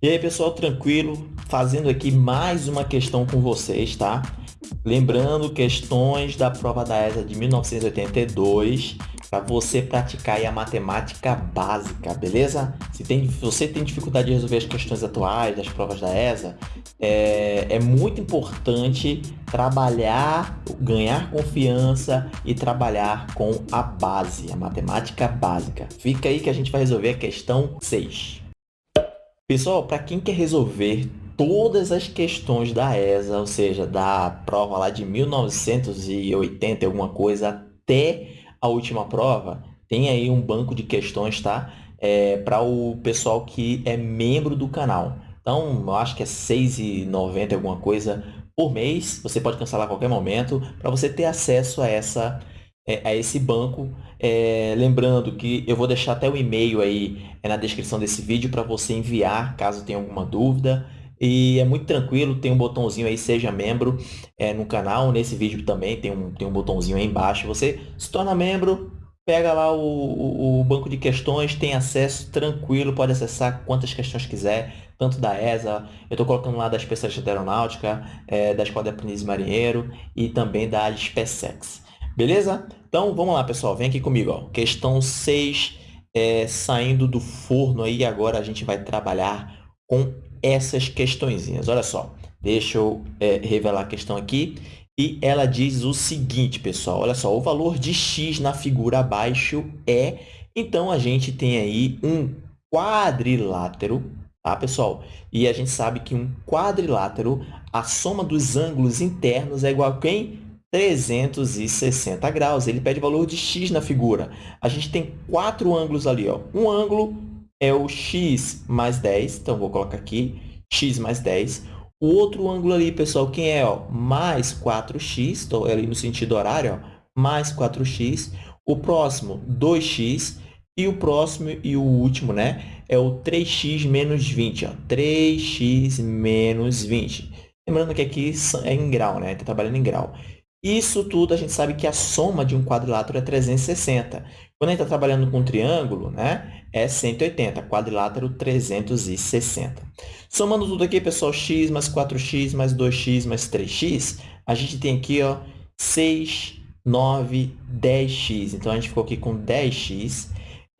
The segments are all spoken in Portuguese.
E aí, pessoal, tranquilo? Fazendo aqui mais uma questão com vocês, tá? Lembrando questões da prova da ESA de 1982 para você praticar a matemática básica, beleza? Se tem, você tem dificuldade de resolver as questões atuais das provas da ESA, é, é muito importante trabalhar, ganhar confiança e trabalhar com a base, a matemática básica. Fica aí que a gente vai resolver a questão 6. Pessoal, para quem quer resolver todas as questões da ESA, ou seja, da prova lá de 1980, alguma coisa, até a última prova, tem aí um banco de questões, tá? É, para o pessoal que é membro do canal. Então, eu acho que é R$ 6,90 alguma coisa por mês. Você pode cancelar a qualquer momento para você ter acesso a essa é, a esse banco. É, lembrando que eu vou deixar até o e-mail aí é, na descrição desse vídeo para você enviar caso tenha alguma dúvida. E é muito tranquilo, tem um botãozinho aí, seja membro é, no canal. Nesse vídeo também tem um, tem um botãozinho aí embaixo. Você se torna membro, pega lá o, o, o, banco de questões, tem acesso tranquilo, pode acessar quantas questões quiser, tanto da ESA, eu estou colocando lá da especialista de aeronáutica, é, da Escola de Aprendiz Marinheiro e também da SpaceX. Beleza? Então, vamos lá, pessoal. Vem aqui comigo. Ó. Questão 6, é, saindo do forno aí. Agora a gente vai trabalhar com essas questõezinhas. Olha só, deixa eu é, revelar a questão aqui. E ela diz o seguinte, pessoal. Olha só, o valor de x na figura abaixo é... Então, a gente tem aí um quadrilátero, tá, pessoal? E a gente sabe que um quadrilátero, a soma dos ângulos internos é igual a quem? 360 graus. Ele pede valor de x na figura. A gente tem quatro ângulos ali. Ó. Um ângulo é o x mais 10. Então, vou colocar aqui x mais 10. O outro ângulo ali, pessoal, quem é? Ó? Mais 4x. Estou ali no sentido horário. Ó. Mais 4x. O próximo, 2x. E o próximo e o último, né? É o 3x menos 20. Ó. 3x menos 20. Lembrando que aqui é em grau, né? Está trabalhando em grau. Isso tudo a gente sabe que a soma de um quadrilátero é 360. Quando a gente está trabalhando com um triângulo, né, é 180, quadrilátero 360. Somando tudo aqui, pessoal, x mais 4x mais 2x mais 3x, a gente tem aqui ó, 6, 9, 10x. Então, a gente ficou aqui com 10x.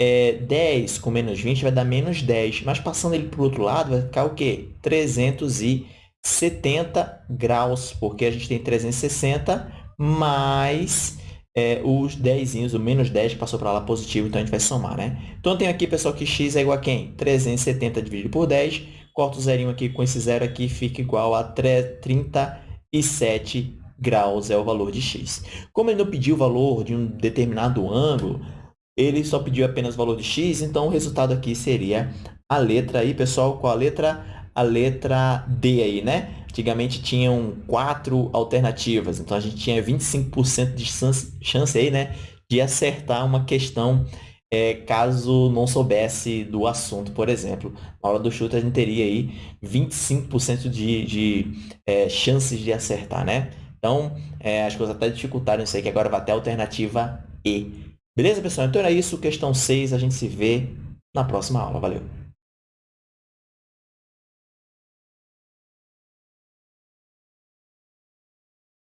É, 10 com menos 20 vai dar menos 10. Mas passando ele para o outro lado, vai ficar o quê? 360. 70 graus, porque a gente tem 360 mais é, os 10, o menos 10 que passou para lá positivo, então a gente vai somar, né? Então, eu tenho aqui, pessoal, que x é igual a quem? 370 dividido por 10. Corto o zerinho aqui com esse zero aqui, fica igual a 37 graus é o valor de x. Como ele não pediu o valor de um determinado ângulo, ele só pediu apenas o valor de x, então o resultado aqui seria a letra aí, pessoal, qual a letra? A letra D aí, né? Antigamente tinham quatro alternativas, então a gente tinha 25% de chance aí, né, de acertar uma questão é, caso não soubesse do assunto, por exemplo. Na do chute, a gente teria aí 25% de, de é, chances de acertar, né? Então, é, as coisas até dificultaram isso aí, que agora vai até a alternativa E. Beleza, pessoal? Então era isso, questão 6. A gente se vê na próxima aula. Valeu!